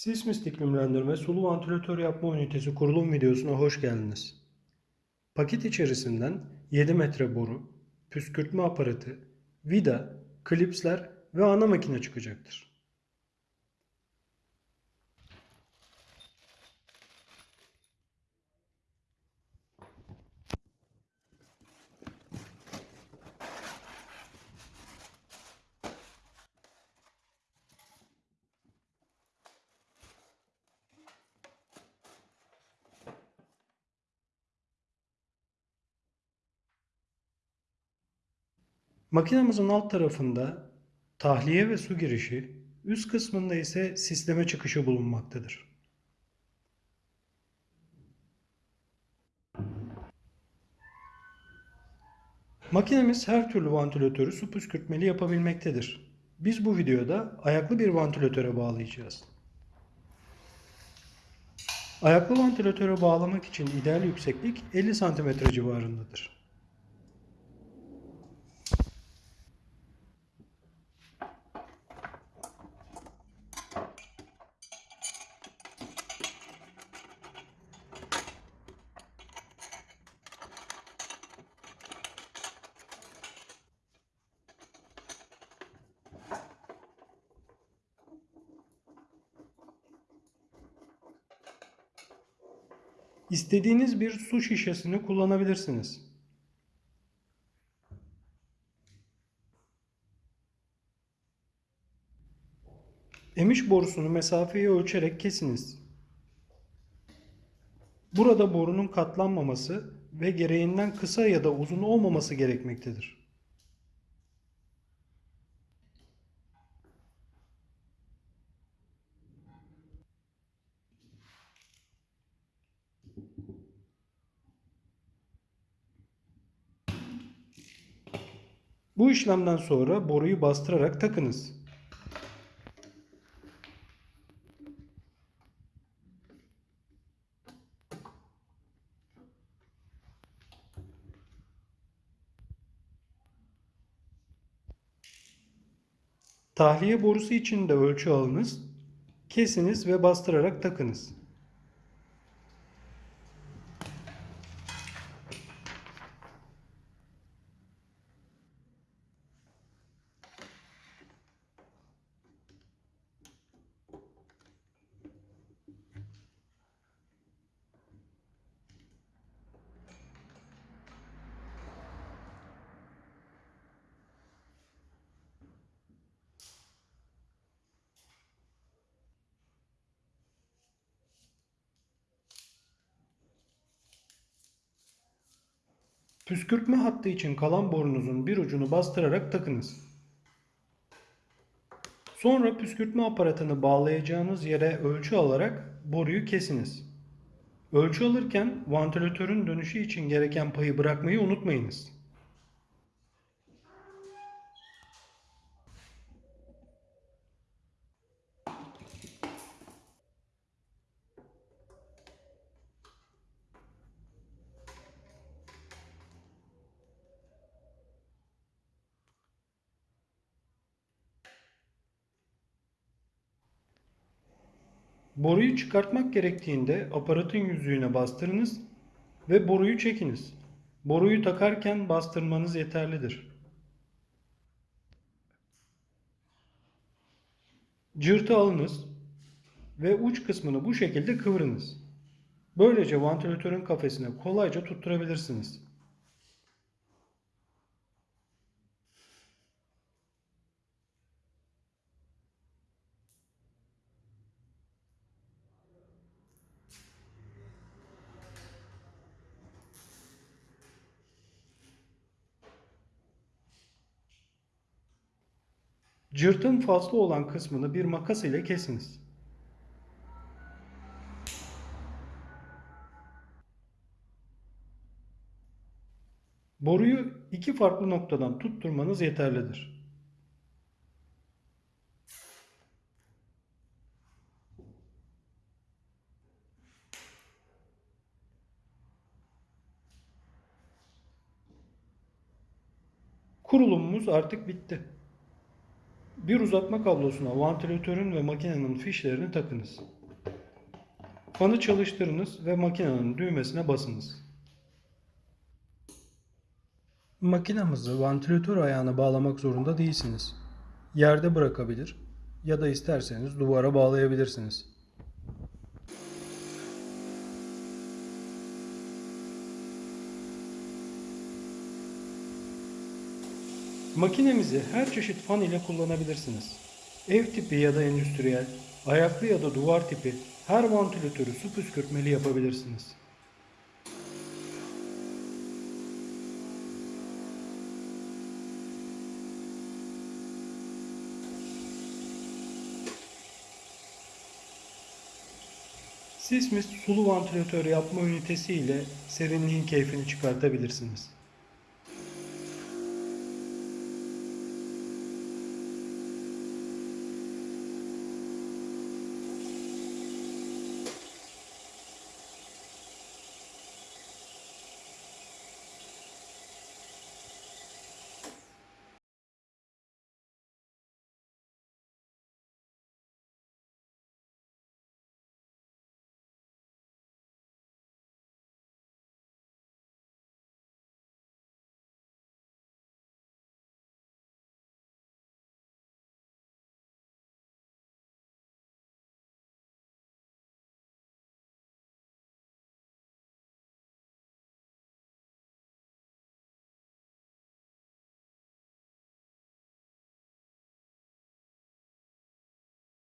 Sismis iklimlendirme sulu vantilatör yapma ünitesi kurulum videosuna hoş geldiniz. Paket içerisinden 7 metre boru, püskürtme aparatı, vida, klipsler ve ana makine çıkacaktır. Makinemizin alt tarafında tahliye ve su girişi, üst kısmında ise sisleme çıkışı bulunmaktadır. Makinemiz her türlü vantilatörü su püskürtmeli yapabilmektedir. Biz bu videoda ayaklı bir vantilatöre bağlayacağız. Ayaklı vantilatöre bağlamak için ideal yükseklik 50 cm civarındadır. İstediğiniz bir su şişesini kullanabilirsiniz. Emiş borusunu mesafeyi ölçerek kesiniz. Burada borunun katlanmaması ve gereğinden kısa ya da uzun olmaması gerekmektedir. Bu işlemden sonra boruyu bastırarak takınız. Tahliye borusu için de ölçü alınız. Kesiniz ve bastırarak takınız. Püskürtme hattı için kalan borunuzun bir ucunu bastırarak takınız. Sonra püskürtme aparatını bağlayacağınız yere ölçü alarak boruyu kesiniz. Ölçü alırken vantilatörün dönüşü için gereken payı bırakmayı unutmayınız. Boruyu çıkartmak gerektiğinde aparatın yüzüğüne bastırınız ve boruyu çekiniz. Boruyu takarken bastırmanız yeterlidir. Cırtı alınız ve uç kısmını bu şekilde kıvırınız. Böylece vantilatörün kafesine kolayca tutturabilirsiniz. Cırtın fazla olan kısmını bir makas ile kesiniz. Boruyu iki farklı noktadan tutturmanız yeterlidir. Kurulumumuz artık bitti. Bir uzatma kablosuna vantilatörün ve makinenin fişlerini takınız. Fanı çalıştırınız ve makinenin düğmesine basınız. Makinamızı vantilatör ayağına bağlamak zorunda değilsiniz. Yerde bırakabilir ya da isterseniz duvara bağlayabilirsiniz. Makinemizi her çeşit fan ile kullanabilirsiniz. Ev tipi ya da endüstriyel, ayaklı ya da duvar tipi her vantilatörü su püskürtmeli yapabilirsiniz. Sismis sulu vantilatör yapma ünitesi ile serinliğin keyfini çıkartabilirsiniz.